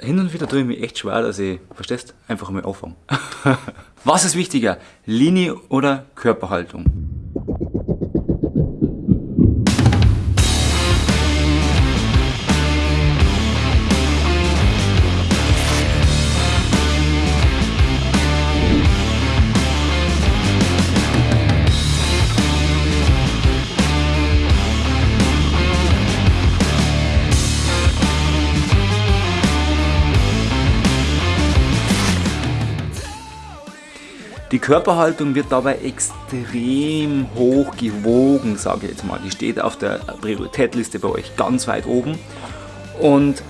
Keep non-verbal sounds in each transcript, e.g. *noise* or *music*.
hin und wieder tue ich mich echt schwer, dass ich, verstehst, einfach mal anfange. *laughs* Was ist wichtiger, Linie oder Körperhaltung? Die Körperhaltung wird dabei extrem hoch gewogen, sage ich jetzt mal. Die steht auf der Prioritätliste bei euch ganz weit oben. Und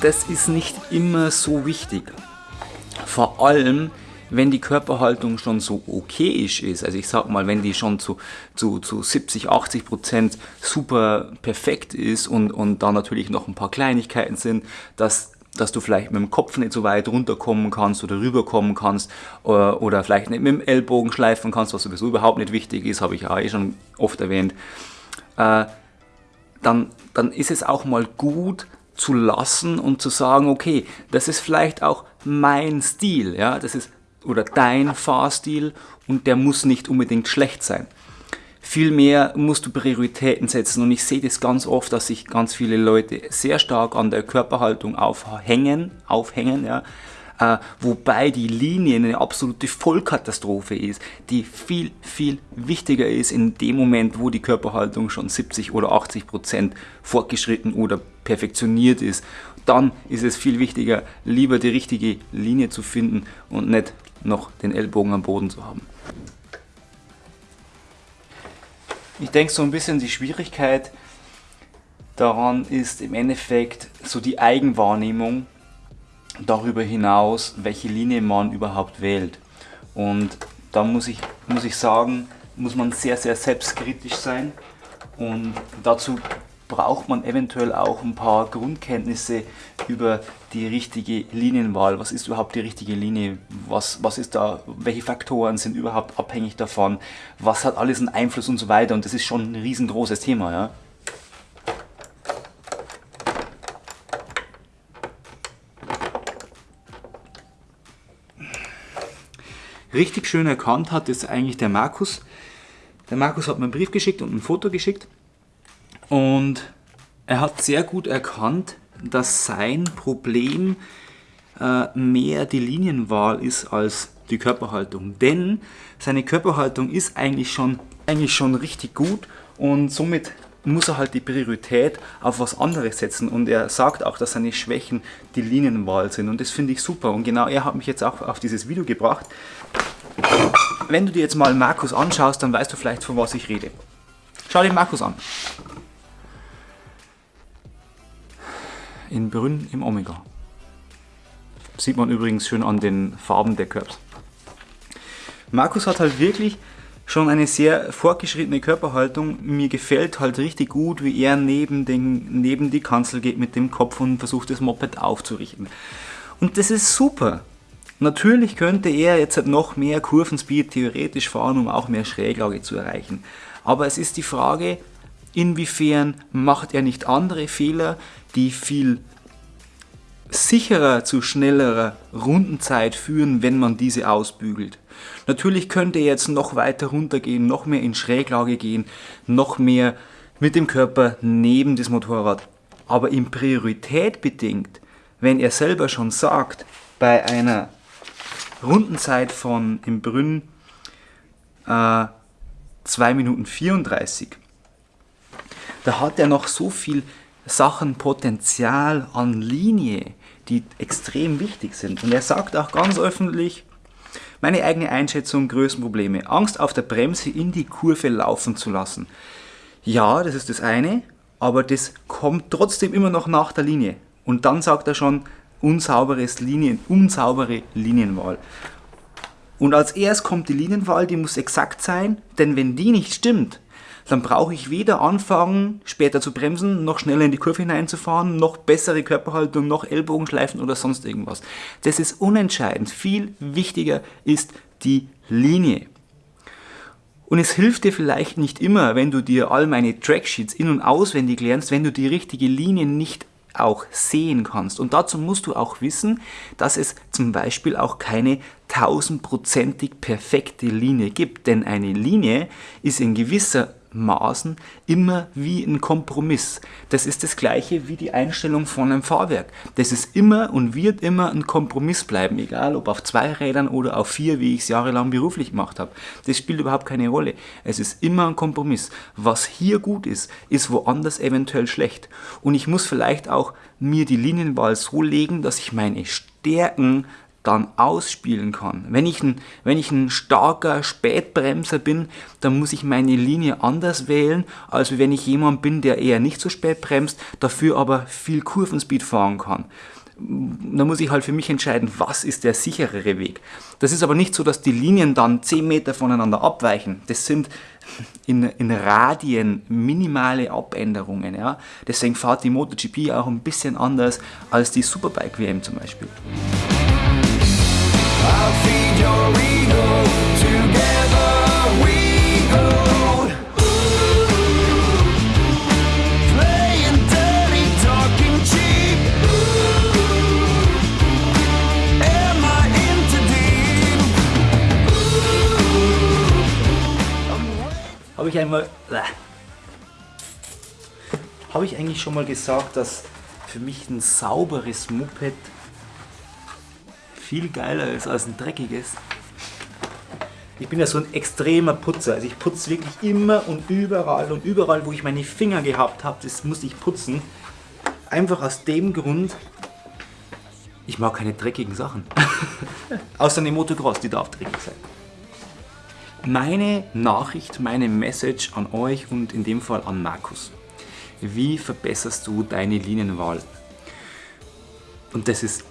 das ist nicht immer so wichtig. Vor allem, wenn die Körperhaltung schon so okayisch ist, also ich sag mal, wenn die schon zu, zu, zu 70, 80 Prozent super perfekt ist und, und da natürlich noch ein paar Kleinigkeiten sind, dass dass du vielleicht mit dem Kopf nicht so weit runterkommen kannst oder rüberkommen kannst oder, äh, oder vielleicht nicht mit dem Ellbogen schleifen kannst, was sowieso überhaupt nicht wichtig ist, habe ich ja eh schon oft erwähnt, äh, dann, dann ist es auch mal gut zu lassen und zu sagen, okay, das ist vielleicht auch mein Stil, ja, das ist oder dein Fahrstil und der muss nicht unbedingt schlecht sein. Vielmehr musst du Prioritäten setzen und ich sehe das ganz oft, dass sich ganz viele Leute sehr stark an der Körperhaltung aufhängen, aufhängen ja, äh, wobei die Linie eine absolute Vollkatastrophe ist, die viel, viel wichtiger ist in dem Moment, wo die Körperhaltung schon 70 oder 80 Prozent fortgeschritten oder perfektioniert ist. Dann ist es viel wichtiger, lieber die richtige Linie zu finden und nicht noch den Ellbogen am Boden zu haben. Ich denke so ein bisschen die Schwierigkeit daran ist im Endeffekt so die Eigenwahrnehmung darüber hinaus, welche Linie man überhaupt wählt. Und da muss ich, muss ich sagen, muss man sehr, sehr selbstkritisch sein und dazu braucht man eventuell auch ein paar Grundkenntnisse über die richtige Linienwahl. Was ist überhaupt die richtige Linie? Was, was ist da, welche Faktoren sind überhaupt abhängig davon? Was hat alles einen Einfluss und so weiter? Und das ist schon ein riesengroßes Thema. Ja? Richtig schön erkannt hat es eigentlich der Markus. Der Markus hat mir einen Brief geschickt und ein Foto geschickt. Und er hat sehr gut erkannt, dass sein Problem äh, mehr die Linienwahl ist als die Körperhaltung. Denn seine Körperhaltung ist eigentlich schon, eigentlich schon richtig gut und somit muss er halt die Priorität auf was anderes setzen und er sagt auch, dass seine Schwächen die Linienwahl sind und das finde ich super und genau er hat mich jetzt auch auf dieses Video gebracht. Wenn du dir jetzt mal Markus anschaust, dann weißt du vielleicht von was ich rede. Schau dir Markus an. In Brünn im Omega. Sieht man übrigens schön an den Farben der Curbs. Markus hat halt wirklich schon eine sehr fortgeschrittene Körperhaltung. Mir gefällt halt richtig gut, wie er neben, den, neben die Kanzel geht mit dem Kopf und versucht das Moped aufzurichten. Und das ist super. Natürlich könnte er jetzt halt noch mehr Kurvenspeed theoretisch fahren, um auch mehr Schräglage zu erreichen. Aber es ist die Frage, inwiefern macht er nicht andere Fehler, die viel sicherer zu schnellerer Rundenzeit führen, wenn man diese ausbügelt. Natürlich könnte er jetzt noch weiter runtergehen, noch mehr in Schräglage gehen, noch mehr mit dem Körper neben das Motorrad. Aber in Priorität bedingt, wenn er selber schon sagt, bei einer Rundenzeit von im Brünn äh, 2 Minuten 34, da hat er noch so viel Sachen Potenzial an Linie, die extrem wichtig sind. Und er sagt auch ganz öffentlich, meine eigene Einschätzung, Größenprobleme, Angst auf der Bremse in die Kurve laufen zu lassen. Ja, das ist das eine, aber das kommt trotzdem immer noch nach der Linie. Und dann sagt er schon, unsauberes Linien, unsaubere Linienwahl. Und als erst kommt die Linienwahl, die muss exakt sein, denn wenn die nicht stimmt, dann brauche ich weder anfangen, später zu bremsen, noch schneller in die Kurve hineinzufahren, noch bessere Körperhaltung, noch Ellbogenschleifen oder sonst irgendwas. Das ist unentscheidend. Viel wichtiger ist die Linie. Und es hilft dir vielleicht nicht immer, wenn du dir all meine Tracksheets in- und auswendig lernst, wenn du die richtige Linie nicht auch sehen kannst. Und dazu musst du auch wissen, dass es zum Beispiel auch keine tausendprozentig perfekte Linie gibt. Denn eine Linie ist in gewisser Maßen immer wie ein Kompromiss. Das ist das gleiche wie die Einstellung von einem Fahrwerk. Das ist immer und wird immer ein Kompromiss bleiben, egal ob auf zwei Rädern oder auf vier, wie ich es jahrelang beruflich gemacht habe. Das spielt überhaupt keine Rolle. Es ist immer ein Kompromiss. Was hier gut ist, ist woanders eventuell schlecht. Und ich muss vielleicht auch mir die Linienwahl so legen, dass ich meine Stärken dann ausspielen kann. Wenn ich, ein, wenn ich ein starker Spätbremser bin, dann muss ich meine Linie anders wählen, als wenn ich jemand bin, der eher nicht so spät bremst, dafür aber viel Kurvenspeed fahren kann. Da muss ich halt für mich entscheiden, was ist der sicherere Weg. Das ist aber nicht so, dass die Linien dann 10 Meter voneinander abweichen. Das sind in, in Radien minimale Abänderungen. Ja? Deswegen fahrt die MotoGP auch ein bisschen anders als die Superbike WM zum Beispiel. Habe ich einmal. Äh, Habe ich eigentlich schon mal gesagt, dass für mich ein sauberes Moped viel geiler ist als ein dreckiges. Ich bin ja so ein extremer Putzer. Also ich putze wirklich immer und überall und überall, wo ich meine Finger gehabt habe, das muss ich putzen. Einfach aus dem Grund, ich mag keine dreckigen Sachen. *laughs* Außer eine Motocross, die darf dreckig sein. Meine Nachricht, meine Message an euch und in dem Fall an Markus. Wie verbesserst du deine Linienwahl? Und das ist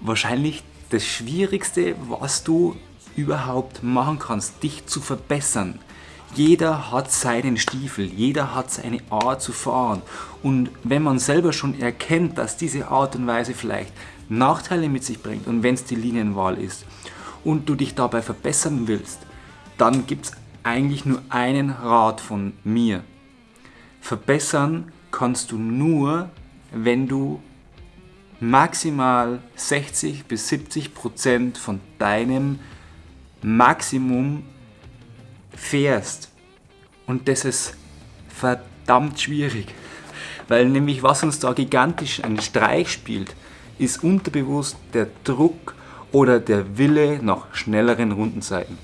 wahrscheinlich das Schwierigste, was du überhaupt machen kannst, dich zu verbessern. Jeder hat seinen Stiefel, jeder hat seine Art zu fahren. Und wenn man selber schon erkennt, dass diese Art und Weise vielleicht Nachteile mit sich bringt und wenn es die Linienwahl ist und du dich dabei verbessern willst, dann gibt es eigentlich nur einen Rat von mir. Verbessern kannst du nur, wenn du maximal 60 bis 70 Prozent von deinem Maximum fährst. Und das ist verdammt schwierig. Weil nämlich was uns da gigantisch einen Streich spielt, ist unterbewusst der Druck oder der Wille nach schnelleren Rundenzeiten.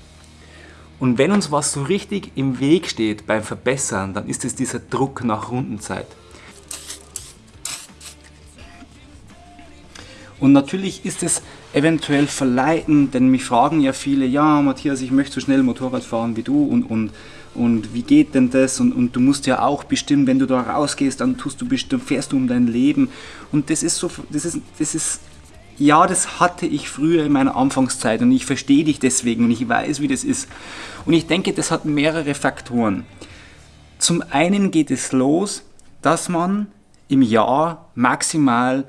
Und wenn uns was so richtig im Weg steht beim Verbessern, dann ist es dieser Druck nach Rundenzeit. Und natürlich ist es eventuell verleitend, denn mich fragen ja viele, ja Matthias, ich möchte so schnell Motorrad fahren wie du und, und, und wie geht denn das? Und, und du musst ja auch bestimmen, wenn du da rausgehst, dann tust du bestimmt, fährst du um dein Leben. Und das ist so, das ist, das ist, ja, das hatte ich früher in meiner Anfangszeit und ich verstehe dich deswegen und ich weiß, wie das ist. Und ich denke, das hat mehrere Faktoren. Zum einen geht es los, dass man im Jahr maximal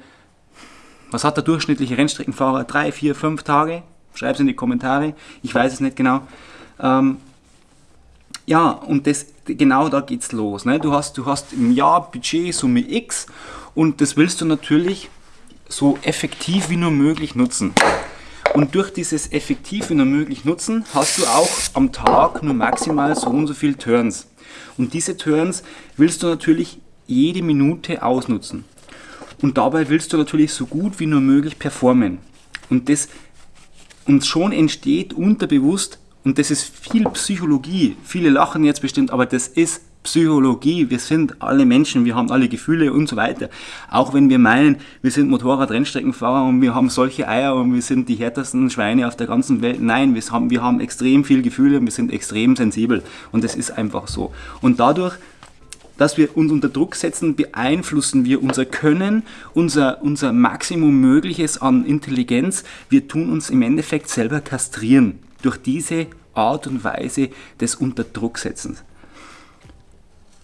was hat der durchschnittliche Rennstreckenfahrer? Drei, vier, fünf Tage? Schreib es in die Kommentare. Ich weiß es nicht genau. Ähm, ja, und das, genau da geht's los. Ne? Du, hast, du hast im Jahr Budgetsumme X und das willst du natürlich so effektiv wie nur möglich nutzen. Und durch dieses effektiv wie nur möglich nutzen hast du auch am Tag nur maximal so und so viele Turns. Und diese Turns willst du natürlich jede Minute ausnutzen. Und dabei willst du natürlich so gut wie nur möglich performen. Und das und schon entsteht unterbewusst, und das ist viel Psychologie, viele lachen jetzt bestimmt, aber das ist Psychologie, wir sind alle Menschen, wir haben alle Gefühle und so weiter. Auch wenn wir meinen, wir sind Motorrad-Rennstreckenfahrer und wir haben solche Eier und wir sind die härtesten Schweine auf der ganzen Welt. Nein, wir haben, wir haben extrem viel Gefühle und wir sind extrem sensibel. Und das ist einfach so. Und dadurch dass wir uns unter Druck setzen, beeinflussen wir unser Können, unser, unser Maximum Mögliches an Intelligenz. Wir tun uns im Endeffekt selber kastrieren durch diese Art und Weise des Unterdrucksetzens.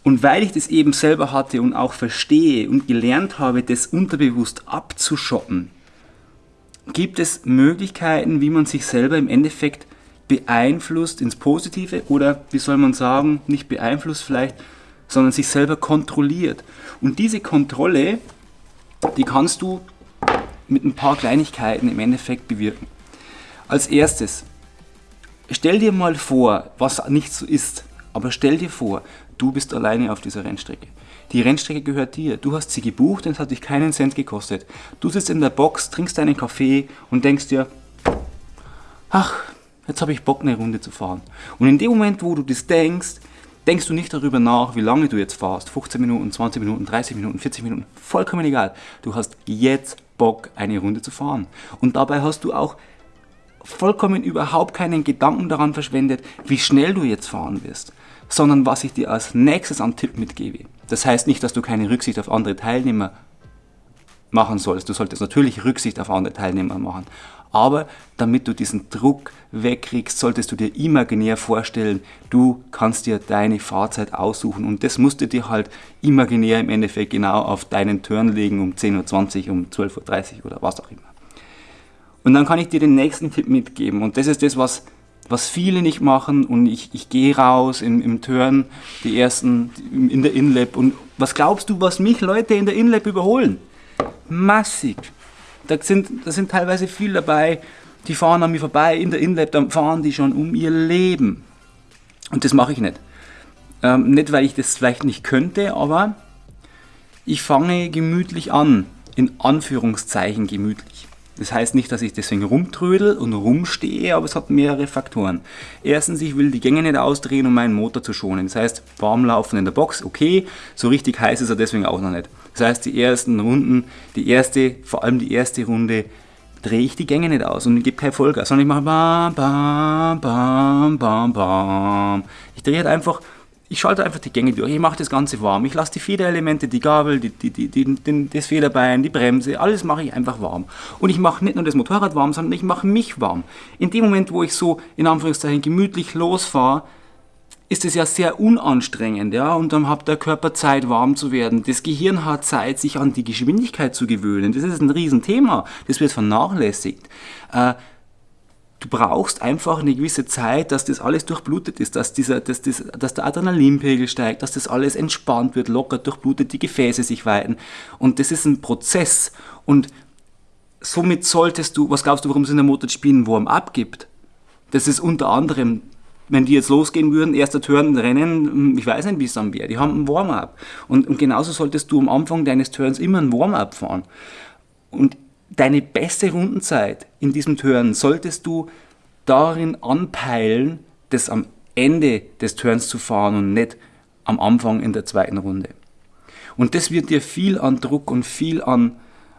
Und weil ich das eben selber hatte und auch verstehe und gelernt habe, das unterbewusst abzuschotten, gibt es Möglichkeiten, wie man sich selber im Endeffekt beeinflusst ins Positive oder wie soll man sagen, nicht beeinflusst vielleicht, sondern sich selber kontrolliert. Und diese Kontrolle die kannst du mit ein paar Kleinigkeiten im Endeffekt bewirken. Als erstes, stell dir mal vor, was nicht so ist, aber stell dir vor, du bist alleine auf dieser Rennstrecke. Die Rennstrecke gehört dir. Du hast sie gebucht und es hat dich keinen Cent gekostet. Du sitzt in der Box, trinkst deinen Kaffee und denkst dir, ach, jetzt habe ich Bock, eine Runde zu fahren. Und in dem Moment, wo du das denkst, denkst du nicht darüber nach, wie lange du jetzt fahrst. 15 Minuten, 20 Minuten, 30 Minuten, 40 Minuten, vollkommen egal. Du hast jetzt Bock, eine Runde zu fahren. Und dabei hast du auch vollkommen überhaupt keinen Gedanken daran verschwendet, wie schnell du jetzt fahren wirst, sondern was ich dir als nächstes an Tipp mitgebe. Das heißt nicht, dass du keine Rücksicht auf andere Teilnehmer machen sollst. Du solltest natürlich Rücksicht auf andere Teilnehmer machen. Aber damit du diesen Druck wegkriegst, solltest du dir imaginär vorstellen, du kannst dir deine Fahrzeit aussuchen und das musst du dir halt imaginär im Endeffekt genau auf deinen Turn legen um 10.20 Uhr, um 12.30 Uhr oder was auch immer. Und dann kann ich dir den nächsten Tipp mitgeben und das ist das, was, was viele nicht machen und ich, ich gehe raus im, im Turn, die ersten in der InLab und was glaubst du, was mich Leute in der InLab überholen? Massig. Da sind, da sind teilweise viele dabei, die fahren an mir vorbei in der InLab, dann fahren die schon um ihr Leben. Und das mache ich nicht. Ähm, nicht, weil ich das vielleicht nicht könnte, aber ich fange gemütlich an. In Anführungszeichen gemütlich. Das heißt nicht, dass ich deswegen rumtrödel und rumstehe, aber es hat mehrere Faktoren. Erstens, ich will die Gänge nicht ausdrehen, um meinen Motor zu schonen. Das heißt, warm laufen in der Box, okay, so richtig heiß ist er deswegen auch noch nicht. Das heißt, die ersten Runden, die erste, vor allem die erste Runde, drehe ich die Gänge nicht aus und gebe kein Vollgas, sondern ich mache bam, bam, bam, bam, bam. Ich drehe halt einfach ich schalte einfach die Gänge durch, ich mache das Ganze warm, ich lasse die Federelemente, die Gabel, die, die, die, die, das Federbein, die Bremse, alles mache ich einfach warm. Und ich mache nicht nur das Motorrad warm, sondern ich mache mich warm. In dem Moment, wo ich so in Anführungszeichen gemütlich losfahre, ist es ja sehr unanstrengend, ja, und dann hat der Körper Zeit, warm zu werden. Das Gehirn hat Zeit, sich an die Geschwindigkeit zu gewöhnen. Das ist ein Riesenthema. Das wird vernachlässigt. Äh, du brauchst einfach eine gewisse Zeit, dass das alles durchblutet ist, dass, dieser, dass, das, dass der Adrenalinpegel steigt, dass das alles entspannt wird, lockert, durchblutet, die Gefäße sich weiten. Und das ist ein Prozess. Und somit solltest du, was glaubst du, warum es in der MotoGP einen Warm-up gibt? Das ist unter anderem, wenn die jetzt losgehen würden, erster Turn, Rennen, ich weiß nicht, wie es dann wäre, die haben einen Warm-up. Und, und genauso solltest du am Anfang deines Turns immer einen Warm-up fahren. Und deine beste Rundenzeit in diesem Turn solltest du darin anpeilen, das am Ende des Turns zu fahren und nicht am Anfang in der zweiten Runde. Und das wird dir viel an Druck und viel an,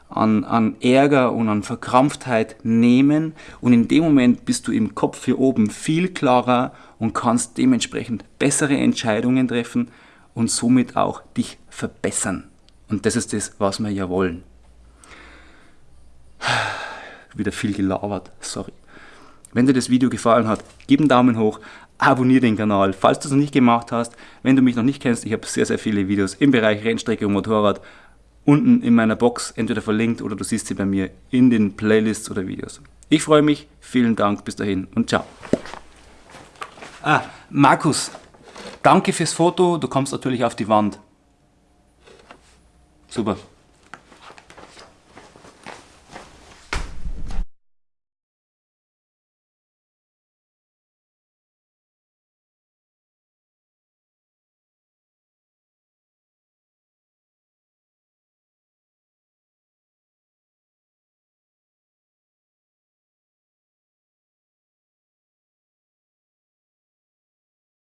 an, an Ärger und an Verkrampftheit nehmen und in dem Moment bist du im Kopf hier oben viel klarer und kannst dementsprechend bessere Entscheidungen treffen und somit auch dich verbessern. Und das ist das, was wir ja wollen. Wieder viel gelabert, sorry. Wenn dir das Video gefallen hat, gib einen Daumen hoch, abonniere den Kanal, falls du es noch nicht gemacht hast. Wenn du mich noch nicht kennst, ich habe sehr, sehr viele Videos im Bereich Rennstrecke und Motorrad unten in meiner Box entweder verlinkt oder du siehst sie bei mir in den Playlists oder Videos. Ich freue mich, vielen Dank, bis dahin und ciao. Ah, Markus, danke fürs Foto, du kommst natürlich auf die Wand. Super.